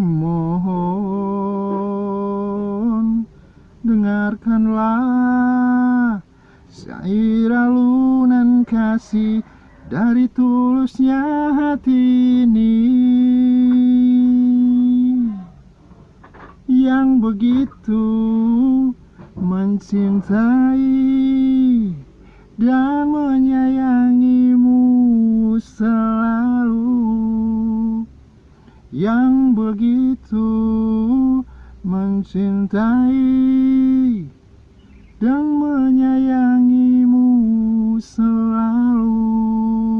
Mohon dengarkanlah Syair alunan kasih dari tulusnya hati ini. Yang begitu mencintai dan menyayangimu selalu yang begitu mencintai